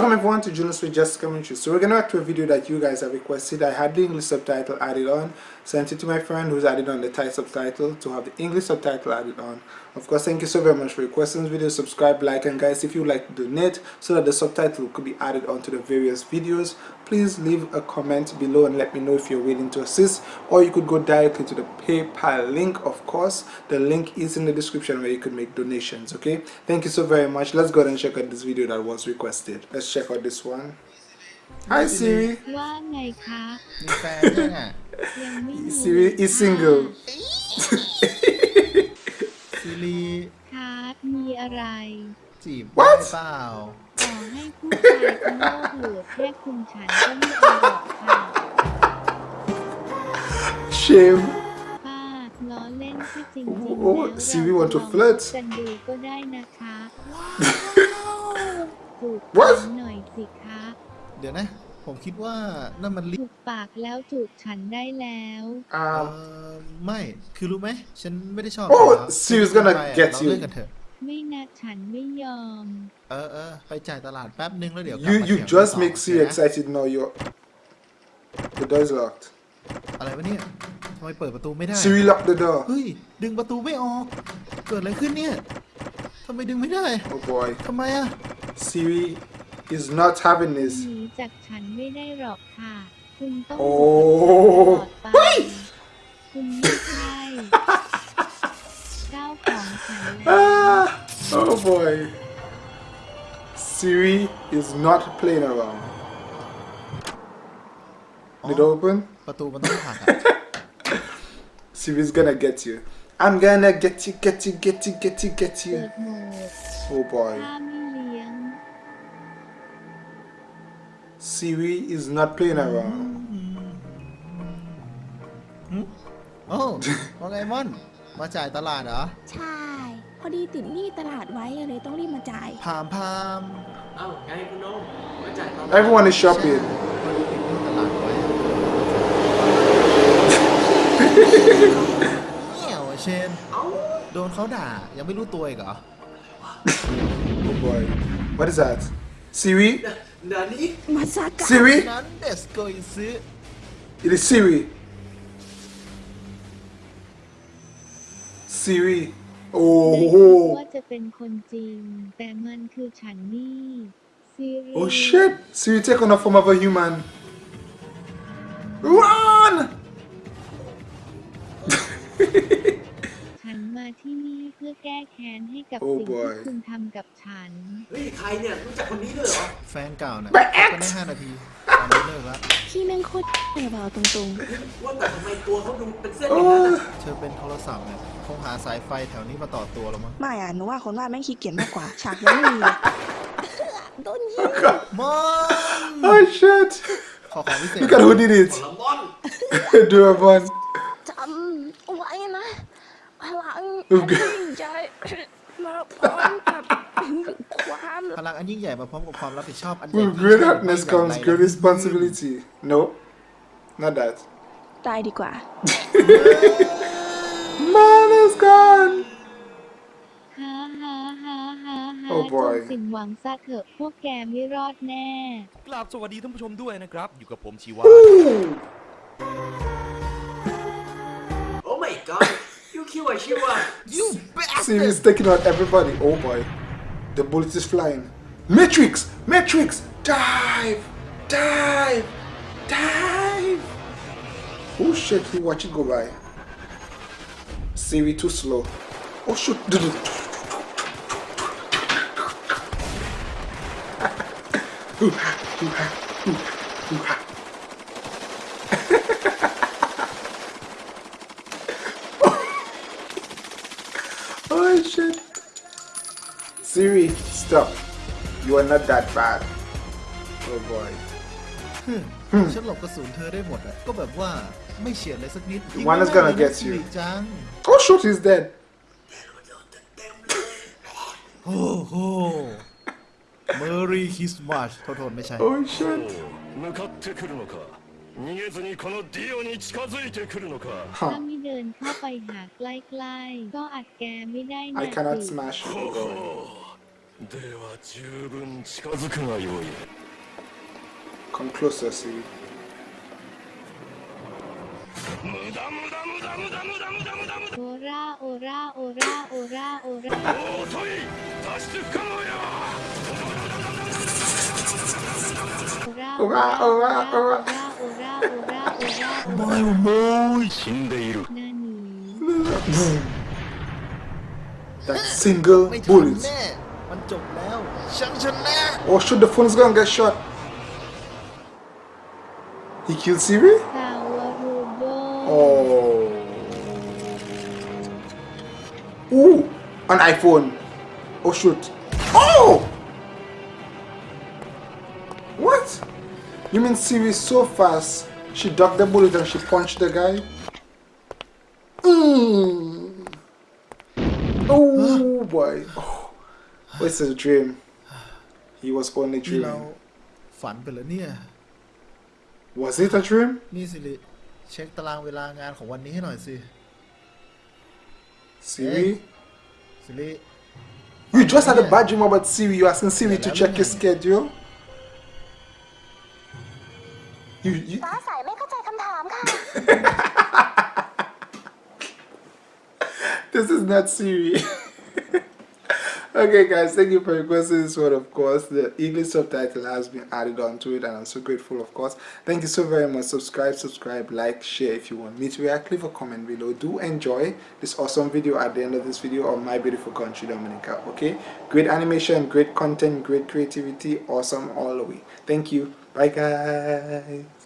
Welcome everyone to Junos with Just True. So we're gonna react to a video that you guys have requested. I had the English subtitle added on, sent it to my friend who's added on the Thai subtitle to have the English subtitle added on. Of course, thank you so very much for requesting this video. Subscribe, like, and guys, if you would like to donate so that the subtitle could be added onto the various videos, please leave a comment below and let me know if you're willing to assist. Or you could go directly to the PayPal link, of course. The link is in the description where you could make donations, okay? Thank you so very much. Let's go ahead and check out this video that was requested. Let's check out this one. Hi Siri. ว่าไงคะ มีแฟนยังอ่ะ ยังไม่มี Siri is single. ซีรี คะมีอะไร จีบ What? ได้เปล่า ต่อ ให้ผู้ชายทั้งโลกเหลือแค่คุณฉันก็ไม่เอาหรอกค่ะ Shame. ป้าล้อเล่นที่จริงโอ้ๆแล้ว Siri want to เรา flirt กันดูก็ได้นะคะจูบ What? ฉันหน่อยสิคะเดี๋ยวนะ ผมคิดว่านั่นมันลิถูกปากแล้วจูบฉันได้แล้วเอ่ Um, อไม่ คือรู้ไหม ฉันไม่ได้ชอบ Oh, เขา Siri's gonna ไปอะ get เรา you เลิกกันเถอะ ไม่นะฉันไม่ยอม เออเออไปจ่ายตลาดแป๊บนึงแล้วเดี๋ยวกลับ you มา you เถียงกัน just ต่อ make Siri นะ excited now. You're the door is locked. อะไรวะเนี่ยทำไมเปิดประตูไม่ได้ Siri lock the door. เฮ้ย ดึงประตูไม่ออก เกิดอะไรขึ้นเนี่ยทำไมดึงไม่ได้ Oh boy. ทำไมอะ Siri is not having ห this. นีจากฉันไม่ได้หรอกค่ะ คุณต้องโอ้ อยู่กับฉันตลอดไปคุณไม่ใช่เจ้าของฉันแล้ว Ah, oh boy. Siri is not playing around. Did it open? ประตูมันต้องผลักอะ Siri's gonna get you. I'm gonna get you, get you, get you, get you, get เปิ you. ดโหมด Oh boy. ถ้าไม่เลี้ยง Siri is not playing around. โอ้ว่าไงม่อน มาจ่ายตลาดเหรอ ใช่ พอดีติดหนี้ตลาดไว้เลยต้องรีบมาจ่าย พามพามเอ้าไงคุณโนมมาจ่ายตอน Everyone is shopping. พอดีติดหนี้ตลาดไว้เหี่ยวอะเชนเอ้าโดนเขาด่า ยังไม่รู้ตัวอีกเหรอ Oh boy. What is that? Siri? เดี๋ยวนี้มาซากะ Siri? นั้นเดสโกอิซึ It is Siri. Siri. ได้คิด Oh. ว่าจะเป็นคนจริง แต่มันคือฉันนี่ซีรี Oh shit. Siri take on the form of a human. Run! ฉันมาที่นี่เพื่อแก้แค้นให้กับ Oh สิ่งที่ boy คุณทำกับฉัน เฮ้ยใครเนี่ยรู้จักคนนี้ด้วยเหรอ แฟนเก่าน่ะแบะก็ได้ห้านาทีตอนนี้ เลิกแล้วพี่แม่งโคตรเลยว่ะเอาตรงว่าแต่ทำไมตัวเขาดูเป็นเส้นอย่างนั้น Oh. น่ะเธอเป็นโทรศัพท์เนี่ยคงหาสายไฟแถวนี้มาต่อตัวแล้วมั้งๆไม่อะหนูว่าคนวาดแม่งขี้เกียจมากกว่า ฉากยังไม่มีเลยโดนยิงมอน Oh shit. ขอของพิเศษ Look at who did ผ it. ลมอน Do a bun. จำไว้นะพลังโอเคยิ่งใหญ่มาพร้อมกับความ พลังอันยิ่งใหญ่มาพร้อมกับความรับผิดชอบอันใหญ่ With ยิ่ง great ใหญ่ happiness ไม่แบ่ง comes ใด great responsibility. No, not that. ตายดีกว่า Man is gone. ฮ่าฮ่าฮ่าฮ่าฮ่า Oh จ boy งสิ้นหวังซะเถอะพวกแกไม่รอดแน่ กราบสวัสดีท่านผู้ชมด้วยนะครับ อยู่กับผมชีวา Ooh. โอ้ my god ยูคิวอะชิวอะ You Siri is taking out everybody. Oh boy. The bullet is flying. Matrix! Matrix! Dive! Dive! Dive! Oh shit, he watch it go by. Siri too slow. Oh shoot. Oh shit. Siri, stop. You are not that bad. Oh boy. ฉันหลบกระสุนเธอได้หมดอะก็แบบว่าไม่เฉียดเลยสักนิด The one is gonna get you สิริจัง Oh shoot, he's dead. โอ้โห Merry Christmas โทษโทษไม่ใช่ Oh shit. 向かってくるのか逃げずにこのディオに近づいてくるのか ถ้า Huh. ไม่เดินเข้าไปหาใกล้ๆ ก็อัดแกไม่ได้นะ I cannot สิ smash it. では十分近づくがよい。Come closer, see 無駄無駄無駄無駄無駄無駄無駄無駄。オラオラオラオラオラ。おい脱出可能オラオラオラ。お前はもう死んでいる。何？That single bullet. แน่ มันจบแล้วฉันชนะ Oh shoot, the phone's gonna get shot. He killed Siri? ซาวารูโบ Oh. Ooh, an iPhone. Oh shoot. Oh! What? You mean Siri so fast? She ducked the bullet and she punched the guy? Mm. Oh boy. Oh. This is a dream. He was only ที่เรา dreaming. ฝันไปแล้วเนี่ย Was it a dream? นี่สิริเช็คตารางเวลางานของวันนี้ให้หน่อยสิ Siri? สิริ You just had a bad dream about Siri. You asking Siri to check your schedule? You, you ฟ้าใสไม่เข้าใจคำถามค่ะ this is not Siri. okay, guys, thank you for requesting this one. Of course, the English subtitle has been added onto it, and I'm so grateful. Of course, thank you so very much. Subscribe, subscribe, like, share if you want me to react. Leave a comment below. Do enjoy this awesome video at the end of this video of my beautiful country, Dominica. Okay, great animation, great content, great creativity, awesome all the way. Thank you. Bye, guys.